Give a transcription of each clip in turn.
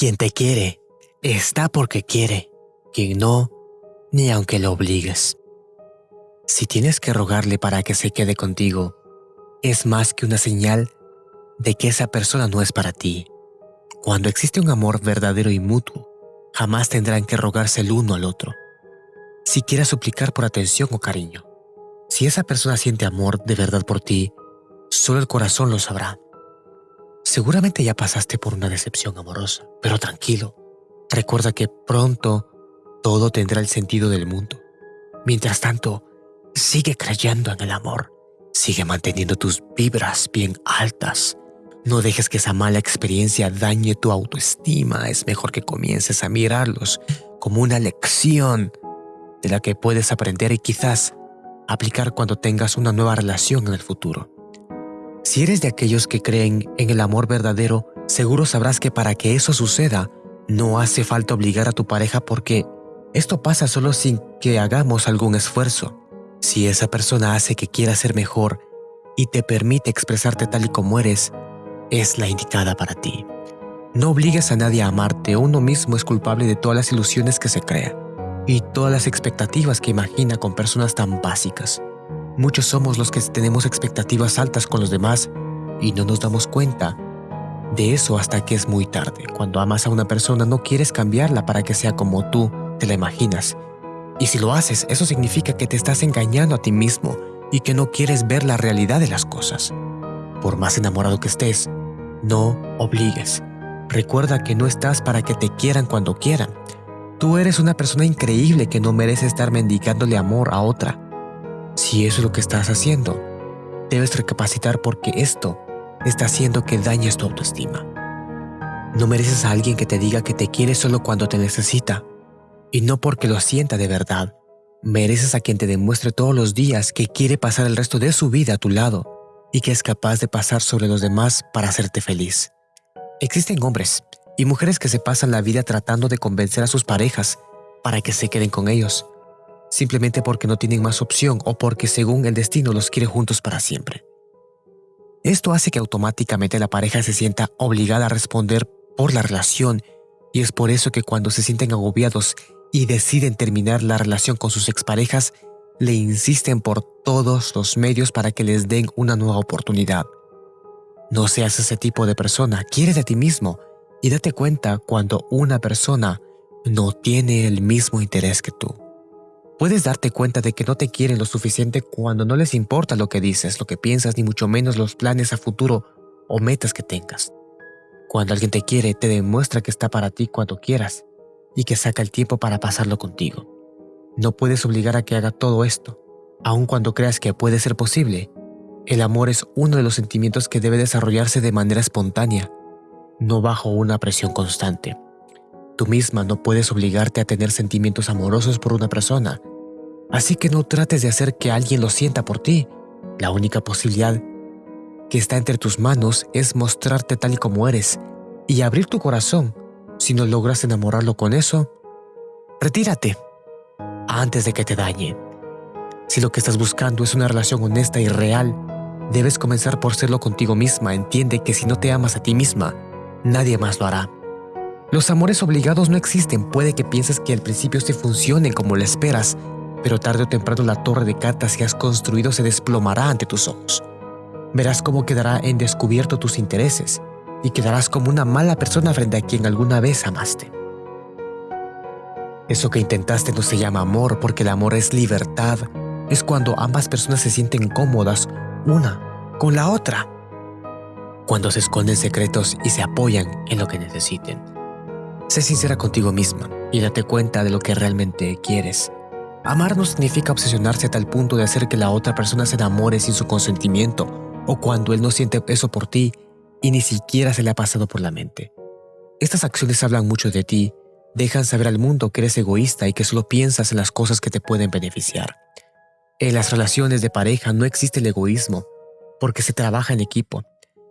Quien te quiere, está porque quiere. Quien no, ni aunque lo obligues. Si tienes que rogarle para que se quede contigo, es más que una señal de que esa persona no es para ti. Cuando existe un amor verdadero y mutuo, jamás tendrán que rogarse el uno al otro. Si quieres suplicar por atención o cariño, si esa persona siente amor de verdad por ti, solo el corazón lo sabrá. Seguramente ya pasaste por una decepción amorosa, pero tranquilo, recuerda que pronto todo tendrá el sentido del mundo. Mientras tanto, sigue creyendo en el amor, sigue manteniendo tus vibras bien altas. No dejes que esa mala experiencia dañe tu autoestima, es mejor que comiences a mirarlos como una lección de la que puedes aprender y quizás aplicar cuando tengas una nueva relación en el futuro. Si eres de aquellos que creen en el amor verdadero, seguro sabrás que para que eso suceda, no hace falta obligar a tu pareja porque esto pasa solo sin que hagamos algún esfuerzo. Si esa persona hace que quieras ser mejor y te permite expresarte tal y como eres, es la indicada para ti. No obligues a nadie a amarte, uno mismo es culpable de todas las ilusiones que se crea y todas las expectativas que imagina con personas tan básicas. Muchos somos los que tenemos expectativas altas con los demás y no nos damos cuenta de eso hasta que es muy tarde. Cuando amas a una persona no quieres cambiarla para que sea como tú te la imaginas. Y si lo haces, eso significa que te estás engañando a ti mismo y que no quieres ver la realidad de las cosas. Por más enamorado que estés, no obligues. Recuerda que no estás para que te quieran cuando quieran. Tú eres una persona increíble que no merece estar mendigándole amor a otra. Si eso es lo que estás haciendo, debes recapacitar porque esto está haciendo que dañes tu autoestima. No mereces a alguien que te diga que te quiere solo cuando te necesita y no porque lo sienta de verdad. Mereces a quien te demuestre todos los días que quiere pasar el resto de su vida a tu lado y que es capaz de pasar sobre los demás para hacerte feliz. Existen hombres y mujeres que se pasan la vida tratando de convencer a sus parejas para que se queden con ellos, simplemente porque no tienen más opción o porque según el destino los quiere juntos para siempre. Esto hace que automáticamente la pareja se sienta obligada a responder por la relación y es por eso que cuando se sienten agobiados y deciden terminar la relación con sus exparejas, le insisten por todos los medios para que les den una nueva oportunidad. No seas ese tipo de persona, quiere de ti mismo y date cuenta cuando una persona no tiene el mismo interés que tú. Puedes darte cuenta de que no te quieren lo suficiente cuando no les importa lo que dices, lo que piensas, ni mucho menos los planes a futuro o metas que tengas. Cuando alguien te quiere, te demuestra que está para ti cuando quieras y que saca el tiempo para pasarlo contigo. No puedes obligar a que haga todo esto, aun cuando creas que puede ser posible. El amor es uno de los sentimientos que debe desarrollarse de manera espontánea, no bajo una presión constante. Tú misma no puedes obligarte a tener sentimientos amorosos por una persona, así que no trates de hacer que alguien lo sienta por ti. La única posibilidad que está entre tus manos es mostrarte tal y como eres y abrir tu corazón. Si no logras enamorarlo con eso, retírate antes de que te dañe. Si lo que estás buscando es una relación honesta y real, debes comenzar por serlo contigo misma. Entiende que si no te amas a ti misma, nadie más lo hará. Los amores obligados no existen. Puede que pienses que al principio se funcionen como lo esperas, pero tarde o temprano la torre de cartas que has construido se desplomará ante tus ojos. Verás cómo quedará en descubierto tus intereses y quedarás como una mala persona frente a quien alguna vez amaste. Eso que intentaste no se llama amor porque el amor es libertad. Es cuando ambas personas se sienten cómodas una con la otra. Cuando se esconden secretos y se apoyan en lo que necesiten. Sé sincera contigo misma y date cuenta de lo que realmente quieres. Amar no significa obsesionarse a tal punto de hacer que la otra persona se enamore sin su consentimiento o cuando él no siente eso por ti y ni siquiera se le ha pasado por la mente. Estas acciones hablan mucho de ti, dejan saber al mundo que eres egoísta y que solo piensas en las cosas que te pueden beneficiar. En las relaciones de pareja no existe el egoísmo, porque se trabaja en equipo.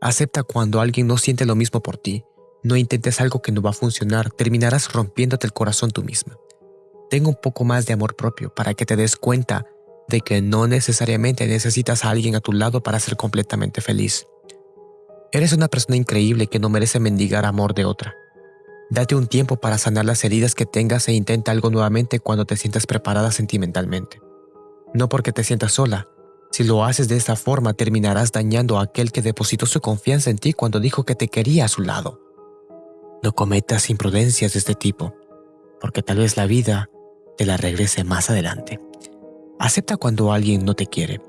Acepta cuando alguien no siente lo mismo por ti. No intentes algo que no va a funcionar, terminarás rompiéndote el corazón tú misma. Tenga un poco más de amor propio para que te des cuenta de que no necesariamente necesitas a alguien a tu lado para ser completamente feliz. Eres una persona increíble que no merece mendigar amor de otra. Date un tiempo para sanar las heridas que tengas e intenta algo nuevamente cuando te sientas preparada sentimentalmente. No porque te sientas sola. Si lo haces de esta forma, terminarás dañando a aquel que depositó su confianza en ti cuando dijo que te quería a su lado. No cometas imprudencias de este tipo, porque tal vez la vida te la regrese más adelante. Acepta cuando alguien no te quiere.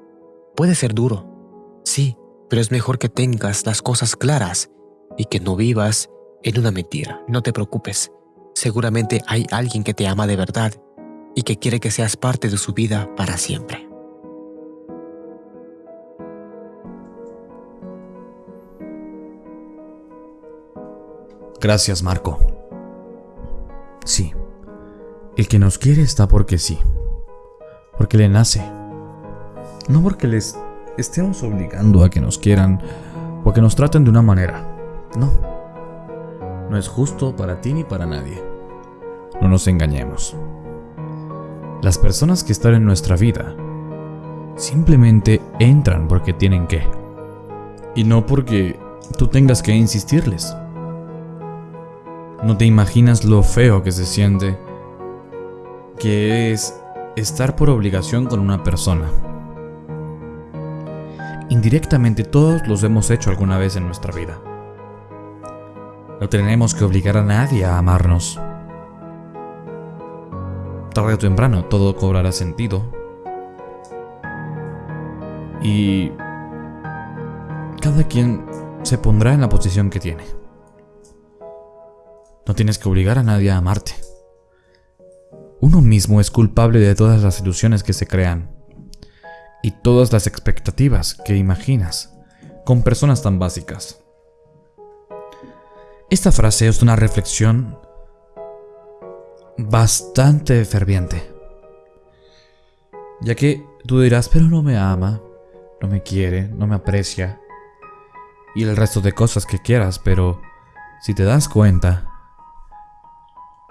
Puede ser duro, sí, pero es mejor que tengas las cosas claras y que no vivas en una mentira. No te preocupes. Seguramente hay alguien que te ama de verdad y que quiere que seas parte de su vida para siempre. Gracias, Marco. Sí, el que nos quiere está porque sí, porque le nace, no porque les estemos obligando a que nos quieran o a que nos traten de una manera, no. No es justo para ti ni para nadie. No nos engañemos. Las personas que están en nuestra vida simplemente entran porque tienen que. Y no porque tú tengas que insistirles. No te imaginas lo feo que se siente que es estar por obligación con una persona. Indirectamente todos los hemos hecho alguna vez en nuestra vida. No tenemos que obligar a nadie a amarnos tarde o temprano todo cobrará sentido. Y cada quien se pondrá en la posición que tiene. No tienes que obligar a nadie a amarte. Uno mismo es culpable de todas las ilusiones que se crean y todas las expectativas que imaginas con personas tan básicas. Esta frase es una reflexión bastante ferviente. Ya que tú dirás, pero no me ama, no me quiere, no me aprecia. Y el resto de cosas que quieras, pero si te das cuenta,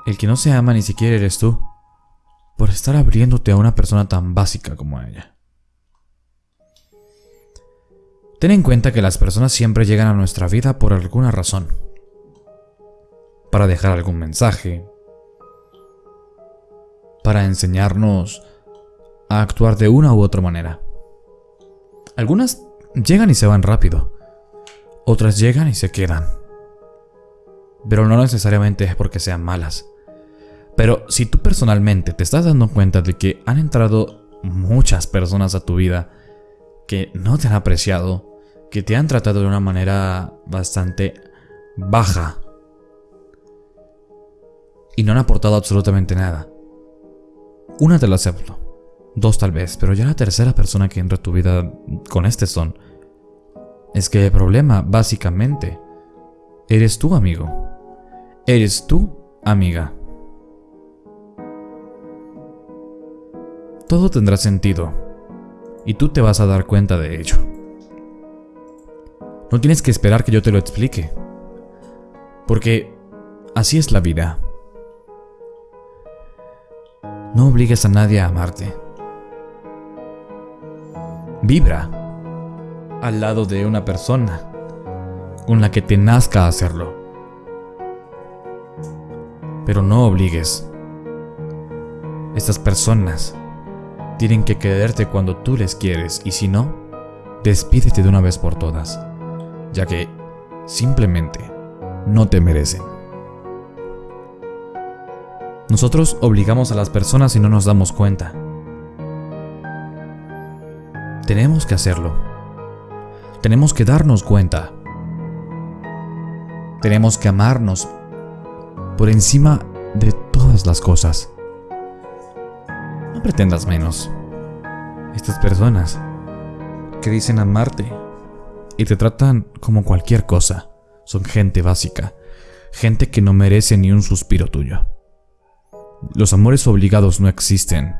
el que no se ama ni siquiera eres tú, por estar abriéndote a una persona tan básica como ella. Ten en cuenta que las personas siempre llegan a nuestra vida por alguna razón. Para dejar algún mensaje, para enseñarnos a actuar de una u otra manera. Algunas llegan y se van rápido, otras llegan y se quedan. Pero no necesariamente es porque sean malas. Pero si tú personalmente te estás dando cuenta de que han entrado muchas personas a tu vida que no te han apreciado, que te han tratado de una manera bastante baja y no han aportado absolutamente nada, una te la acepto. Dos tal vez, pero ya la tercera persona que entra a tu vida con este son. Es que el problema, básicamente, eres tú, amigo. Eres tú, amiga. Todo tendrá sentido. Y tú te vas a dar cuenta de ello. No tienes que esperar que yo te lo explique. Porque así es la vida. No obligues a nadie a amarte. Vibra al lado de una persona con la que te nazca hacerlo. Pero no obligues. Estas personas tienen que quererte cuando tú les quieres y si no, despídete de una vez por todas, ya que simplemente no te merecen. Nosotros obligamos a las personas y no nos damos cuenta. Tenemos que hacerlo. Tenemos que darnos cuenta. Tenemos que amarnos por encima de todas las cosas. Pretendas menos. Estas personas que dicen amarte y te tratan como cualquier cosa son gente básica, gente que no merece ni un suspiro tuyo. Los amores obligados no existen.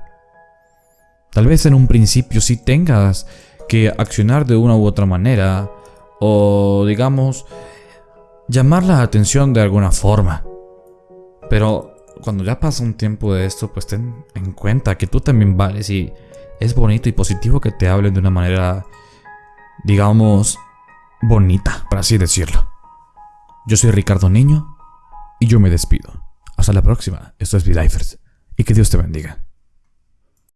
Tal vez en un principio sí tengas que accionar de una u otra manera, o digamos, llamar la atención de alguna forma. Pero cuando ya pasa un tiempo de esto, pues ten en cuenta que tú también vales y es bonito y positivo que te hablen de una manera, digamos, bonita, por así decirlo. Yo soy Ricardo Niño Y yo me despido. Hasta la próxima. Esto es V-Lifers. Y que Dios te bendiga.